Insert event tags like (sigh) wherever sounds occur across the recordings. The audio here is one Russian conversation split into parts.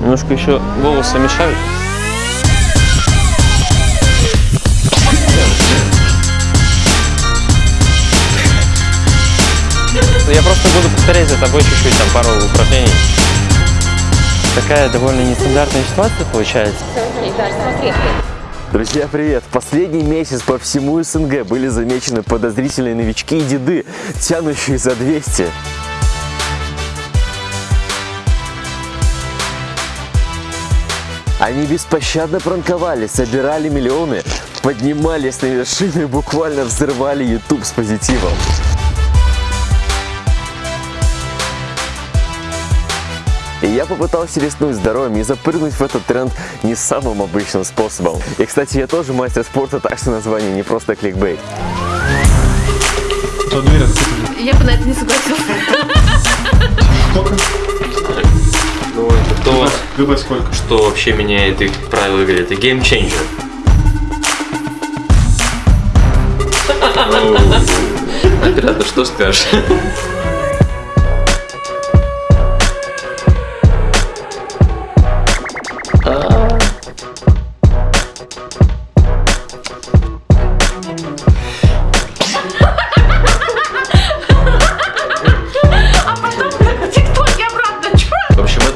Немножко еще волосы мешают. Я просто буду повторять за тобой чуть-чуть, там пару упражнений. Такая довольно нестандартная ситуация получается. Друзья, привет! Последний месяц по всему СНГ были замечены подозрительные новички и деды, тянущие за 200. Они беспощадно пранковали, собирали миллионы, поднимались на вершины и буквально взрывали YouTube с позитивом. И я попытался рискнуть здоровьем и запрыгнуть в этот тренд не самым обычным способом. И, кстати, я тоже мастер спорта, так что название не просто кликбейт. Я бы на это не согласился. Сколько? Ну, это 20. Выбор сколько? Что вообще меняет их правила игры? Это геймчейнджер. Оператор, что скажешь?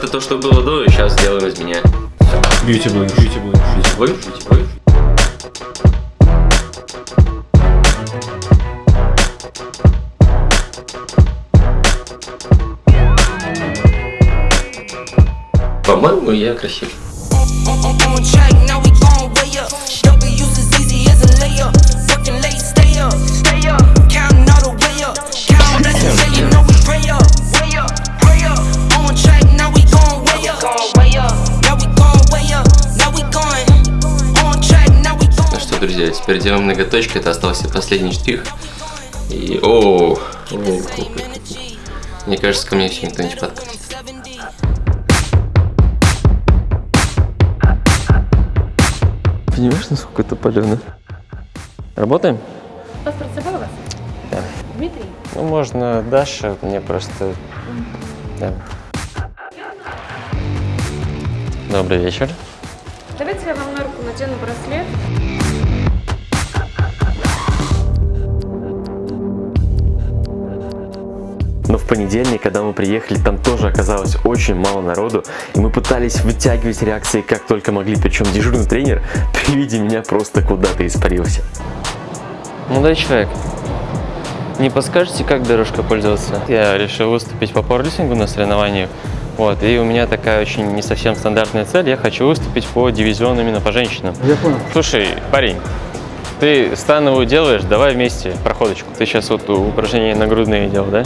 Это то, что было до, и сейчас сделаем из меня. Бьюти блогер. Бьюти блогер. Ой, ой. По-моему, я красив. Друзья, теперь делаем ноготочки. Это остался последний штрих. И о, мне кажется, ко мне еще никто не подкатит. Понимаешь, насколько это палено? Работаем? Паспорт с собой у вас? Да. Дмитрий? Ну, можно Даша, мне просто... Да. Добрый вечер. Давайте я вам на руку надену браслет. Но в понедельник, когда мы приехали, там тоже оказалось очень мало народу, и мы пытались вытягивать реакции как только могли, причем дежурный тренер (laughs) при виде меня просто куда-то испарился. Молодой человек, не подскажете, как дорожкой пользоваться? Я решил выступить по пауэрлифтингу на соревнованиях. Вот, и у меня такая очень не совсем стандартная цель. Я хочу выступить по дивизиону именно по женщинам. Я понял. Слушай, парень, ты становую делаешь, давай вместе проходочку. Ты сейчас вот упражнения на грудные делал, да?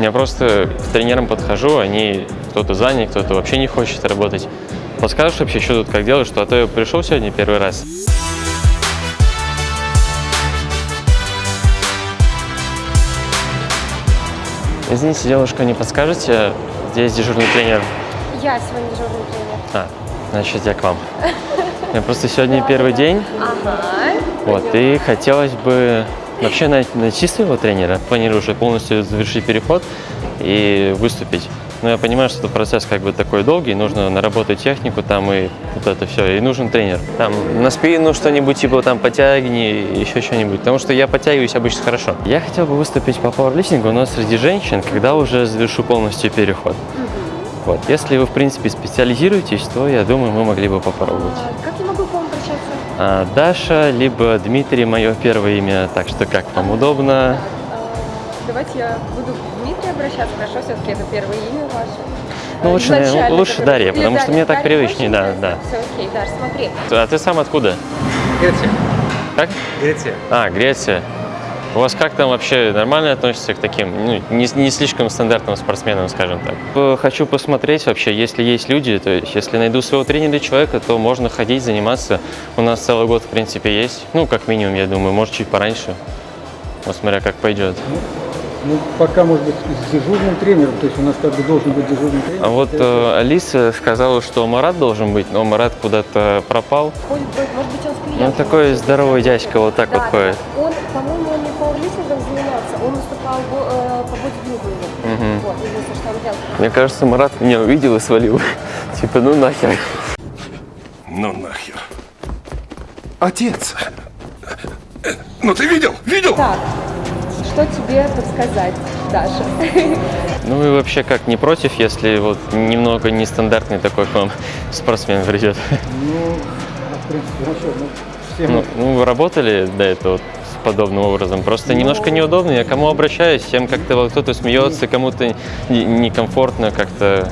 Я просто к тренерам подхожу, они кто-то занят, кто-то вообще не хочет работать. Подскажешь вообще, что тут как делать, что а то я пришел сегодня первый раз. Извините, девушка, не подскажете? Здесь дежурный тренер. Я сегодня дежурный тренер. А, значит, я к вам. Я просто сегодня первый день, Ага. вот, и хотелось бы вообще найти, найти своего тренера. Планирую уже полностью завершить переход и выступить. Но я понимаю, что это процесс как бы такой долгий, нужно наработать технику там и вот это все, и нужен тренер. Там на спину что-нибудь типа там потягни, еще что-нибудь, потому что я подтягиваюсь обычно хорошо. Я хотел бы выступить по пауэрлифтингу, но среди женщин, когда уже завершу полностью переход. Вот. Если вы, в принципе, специализируетесь, то, я думаю, мы могли бы попробовать. А Как я могу Даша, либо Дмитрий, мое первое имя, так что как вам удобно. А, Давайте я буду к Дмитрию обращаться, хорошо? Все-таки это первое имя ваше. Ну, лучше, Изначально, лучше Дарья, потому что Дарья. мне так привычнее, да, да. Все окей, Даш, смотри. А ты сам откуда? Греция. Как? Греция. А, Греция. У вас как там вообще нормально относятся к таким, ну, не, не слишком стандартным спортсменам, скажем так? Э, Хочу посмотреть вообще, если есть люди, то есть если найду своего тренера человека, то можно ходить, заниматься. У нас целый год, в принципе, есть. Ну, как минимум, я думаю, может, чуть пораньше. Вот смотря как пойдет. Ну, пока, может быть, с дежурным тренером, то есть у нас как бы должен быть дежурный тренер. А вот э, Алиса сказала, что Марат должен быть, но Марат куда-то пропал. Ходит, может быть, он с клиентом. Ну, такой здоровый дядька вот так Да, вот ходит. Он, по-моему, Мгм. Вот, единственное, что он делал. Мне кажется, Марат меня увидел и свалил. (laughs) Типа, ну нахер. Ну нахер. Отец. Ну ты видел? Видел? Так, что тебе подсказать, Даша? (laughs) Ну и вообще как, не против, если вот немного нестандартный такой к вам (laughs) спортсмен придет? Ну, в принципе, хорошо. Ну, все Ну, мы- ну, вы работали до этого подобным образом? Просто немножко неудобно. Я кому обращаюсь, всем как-то вот кто-то смеется, кому-то не- некомфортно как-то.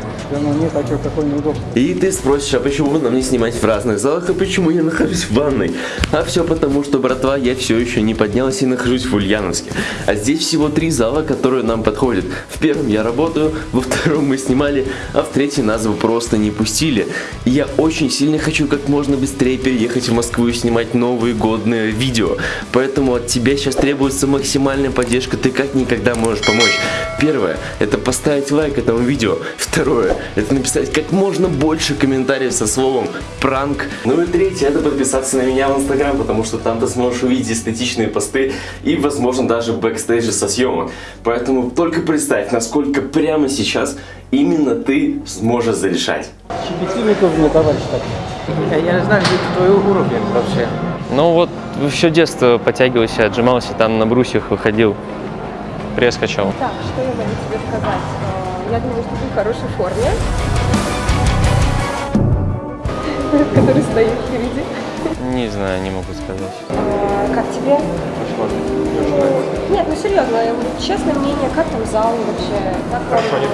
И ты спросишь, а почему нам не снимать в разных залах, а почему я нахожусь в ванной? А все потому, что, братва, я все еще не поднялся и нахожусь в Ульяновске. А здесь всего три зала, которые нам подходят. В первом я работаю, во втором мы снимали, а в третий нас бы просто не пустили. И я очень сильно хочу как можно быстрее переехать в Москву и снимать новые годные видео. Поэтому от тебя сейчас требуется максимальная поддержка, ты как никогда можешь помочь. Первое, это поставить лайк этому видео. Второе, это написать как можно больше комментариев со словом пранк. Ну и третье, это подписаться на меня в инстаграм, потому что там ты сможешь увидеть эстетичные посты и, возможно, даже бэкстейджи со съемок. Поэтому только представь, насколько прямо сейчас именно ты сможешь зарешать. Щепетильный тоже мне товарищ так. Я, я не знаю, где твой уровень вообще. Ну вот все детство подтягивался, отжимался, там на брусьях выходил, пресс качал. Так, что я могу тебе сказать? Э, Я думаю, что ты в хорошей форме. (laughs) Который стоит впереди. Не знаю, не могу сказать. Э, Как тебе? Нет, ну серьезно, честное мнение, как там зал вообще? Как Хорошо, нет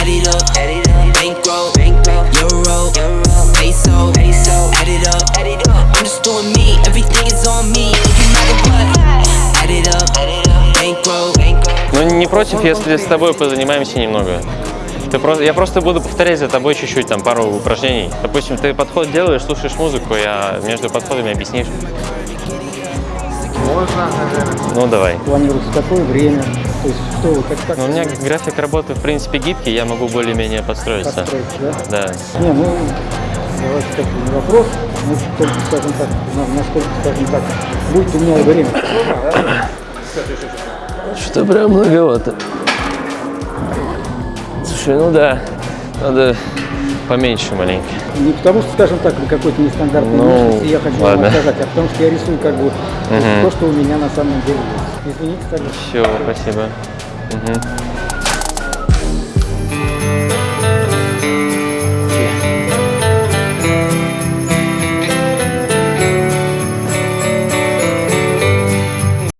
Add it up, add it up, bankroll, bankroll, euro, euro, peso, peso, add it up, не против, если с тобой позанимаемся немного. Ты просто, я просто буду повторять за тобой чуть-чуть, там, пару упражнений. Допустим, ты подход делаешь, слушаешь музыку, я между подходами объяснишь. Можно, наверное. Ну, давай. Планируется какое время? То есть что вы, как, как Ну, у меня график работы, в принципе, гибкий, я могу более-менее подстроиться. подстроить, да? Да. Не, ну, давайте так, не вопрос, ну, только, скажем так, на- насколько, скажем так, будет у меня время. (coughs) Что-то прям многовато. Слушай, ну да, надо поменьше маленько. Не потому что, скажем так, какой-то нестандартный Ну, внешности, я хочу вам ладно. сказать, а потому что я рисую как бы то, что у меня на самом деле есть. Извините, кстати. Все, спасибо. Мгм.